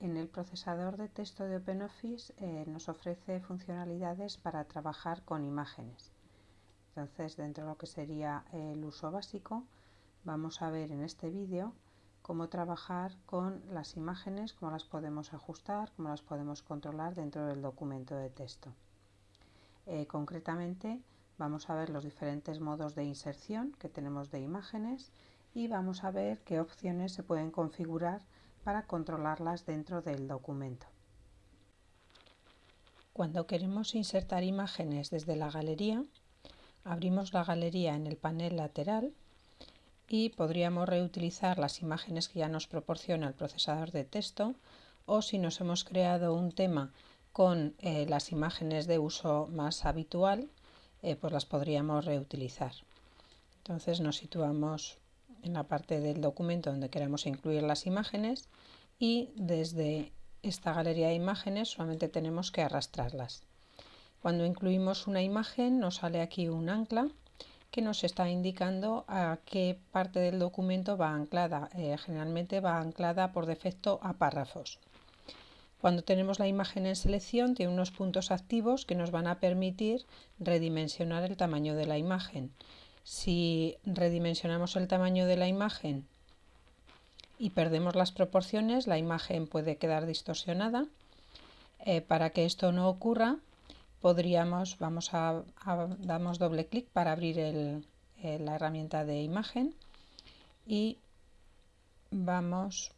En el procesador de texto de OpenOffice eh, nos ofrece funcionalidades para trabajar con imágenes. Entonces, dentro de lo que sería el uso básico, vamos a ver en este vídeo cómo trabajar con las imágenes, cómo las podemos ajustar, cómo las podemos controlar dentro del documento de texto. Eh, concretamente, vamos a ver los diferentes modos de inserción que tenemos de imágenes y vamos a ver qué opciones se pueden configurar para controlarlas dentro del documento. Cuando queremos insertar imágenes desde la galería, abrimos la galería en el panel lateral y podríamos reutilizar las imágenes que ya nos proporciona el procesador de texto o si nos hemos creado un tema con eh, las imágenes de uso más habitual, eh, pues las podríamos reutilizar. Entonces nos situamos en la parte del documento donde queremos incluir las imágenes y desde esta galería de imágenes solamente tenemos que arrastrarlas. Cuando incluimos una imagen nos sale aquí un ancla que nos está indicando a qué parte del documento va anclada. Eh, generalmente va anclada por defecto a párrafos. Cuando tenemos la imagen en selección tiene unos puntos activos que nos van a permitir redimensionar el tamaño de la imagen. Si redimensionamos el tamaño de la imagen y perdemos las proporciones, la imagen puede quedar distorsionada. Eh, para que esto no ocurra, podríamos, vamos a, damos doble clic para abrir eh, la herramienta de imagen y vamos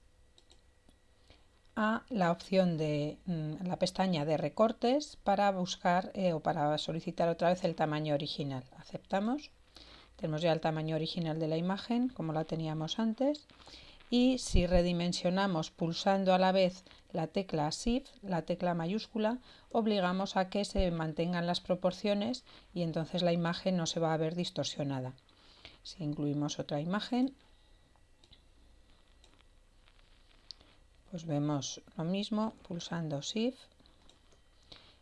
a la opción de mm, la pestaña de recortes para buscar eh, o para solicitar otra vez el tamaño original. Aceptamos. Tenemos ya el tamaño original de la imagen como la teníamos antes y si redimensionamos pulsando a la vez la tecla Shift, la tecla mayúscula, obligamos a que se mantengan las proporciones y entonces la imagen no se va a ver distorsionada. Si incluimos otra imagen, pues vemos lo mismo pulsando Shift.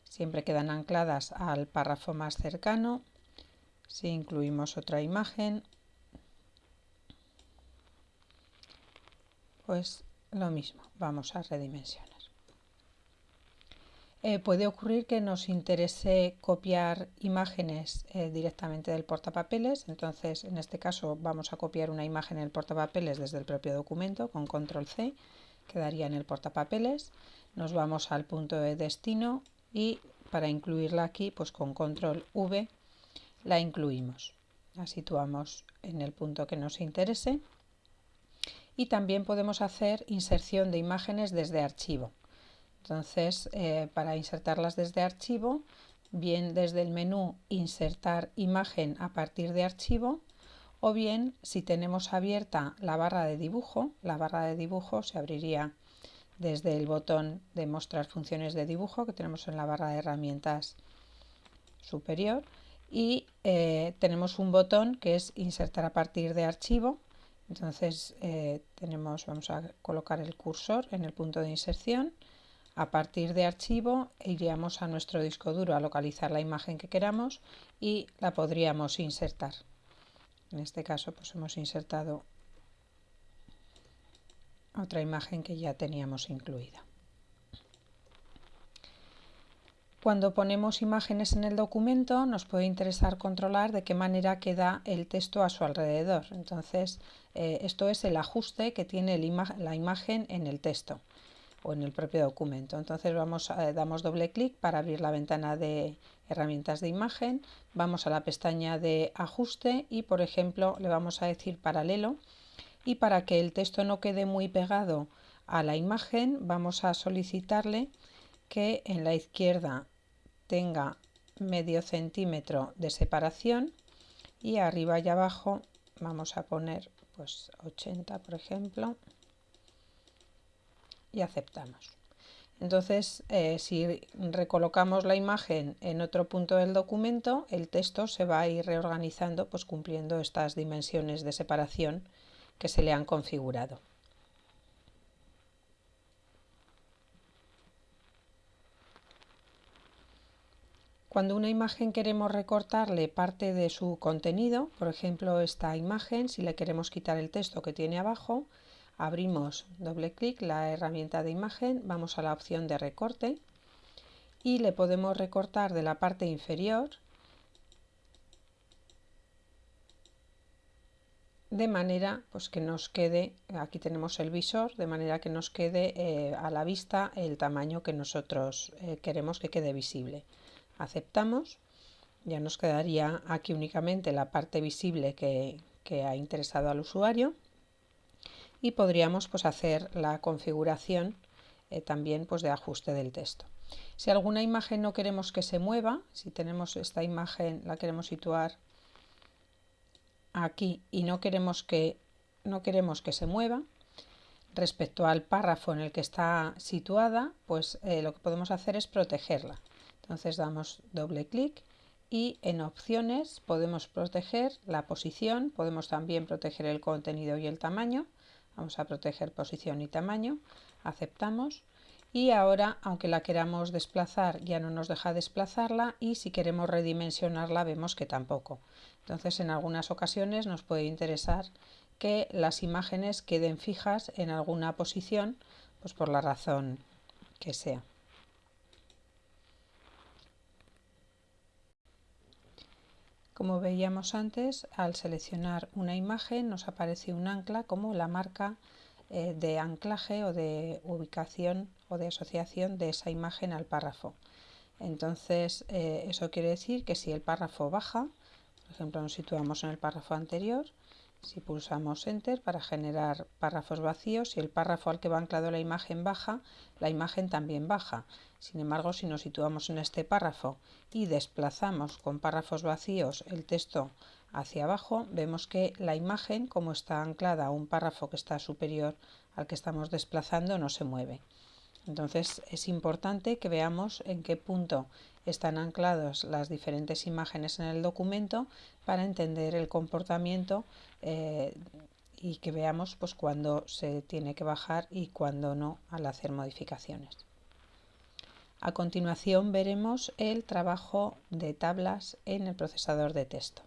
Siempre quedan ancladas al párrafo más cercano si incluimos otra imagen, pues lo mismo, vamos a redimensionar. Eh, puede ocurrir que nos interese copiar imágenes eh, directamente del portapapeles, entonces en este caso vamos a copiar una imagen en el portapapeles desde el propio documento con control C, quedaría en el portapapeles, nos vamos al punto de destino y para incluirla aquí pues con control V la incluimos. La situamos en el punto que nos interese y también podemos hacer inserción de imágenes desde archivo. Entonces, eh, para insertarlas desde archivo, bien desde el menú insertar imagen a partir de archivo o bien si tenemos abierta la barra de dibujo, la barra de dibujo se abriría desde el botón de mostrar funciones de dibujo que tenemos en la barra de herramientas superior y eh, tenemos un botón que es insertar a partir de archivo. Entonces eh, tenemos vamos a colocar el cursor en el punto de inserción. A partir de archivo iríamos a nuestro disco duro a localizar la imagen que queramos y la podríamos insertar. En este caso pues hemos insertado otra imagen que ya teníamos incluida Cuando ponemos imágenes en el documento nos puede interesar controlar de qué manera queda el texto a su alrededor. Entonces, eh, esto es el ajuste que tiene la imagen en el texto o en el propio documento. Entonces vamos damos doble clic para abrir la ventana de herramientas de imagen, vamos a la pestaña de ajuste y por ejemplo le vamos a decir paralelo y para que el texto no quede muy pegado a la imagen vamos a solicitarle que en la izquierda tenga medio centímetro de separación y arriba y abajo vamos a poner pues 80 por ejemplo y aceptamos. Entonces eh, si recolocamos la imagen en otro punto del documento el texto se va a ir reorganizando pues cumpliendo estas dimensiones de separación que se le han configurado Cuando una imagen queremos recortarle parte de su contenido, por ejemplo esta imagen, si le queremos quitar el texto que tiene abajo, abrimos doble clic la herramienta de imagen, vamos a la opción de recorte y le podemos recortar de la parte inferior de manera pues que nos quede, aquí tenemos el visor, de manera que nos quede eh, a la vista el tamaño que nosotros eh, queremos que quede visible. Aceptamos, ya nos quedaría aquí únicamente la parte visible que, ha interesado al usuario y podríamos pues, hacer la configuración eh, también pues, de ajuste del texto. Si alguna imagen no queremos que se mueva, si tenemos esta imagen, la queremos situar aquí y no queremos que, no queremos que se mueva, respecto al párrafo en el que está situada, pues eh, lo que podemos hacer es protegerla. Entonces damos doble clic y en opciones podemos proteger la posición, podemos también proteger el contenido y el tamaño. Vamos a proteger posición y tamaño, aceptamos y ahora aunque la queramos desplazar ya no nos deja desplazarla y si queremos redimensionarla vemos que tampoco. Entonces en algunas ocasiones nos puede interesar que las imágenes queden fijas en alguna posición pues por la razón que sea. Como veíamos antes, al seleccionar una imagen nos aparece un ancla como la marca eh, de anclaje o de ubicación o de asociación de esa imagen al párrafo. Entonces, eh, eso quiere decir que si el párrafo baja, por ejemplo, nos situamos en el párrafo anterior, si pulsamos Enter para generar párrafos vacíos, si el párrafo al que va anclado la imagen baja, la imagen también baja. Sin embargo, si nos situamos en este párrafo y desplazamos con párrafos vacíos el texto hacia abajo, vemos que la imagen, como está anclada a un párrafo que está superior al que estamos desplazando, no se mueve. Entonces es importante que veamos en qué punto están ancladas las diferentes imágenes en el documento para entender el comportamiento eh, y que veamos pues, cuándo se tiene que bajar y cuándo no al hacer modificaciones. A continuación veremos el trabajo de tablas en el procesador de texto.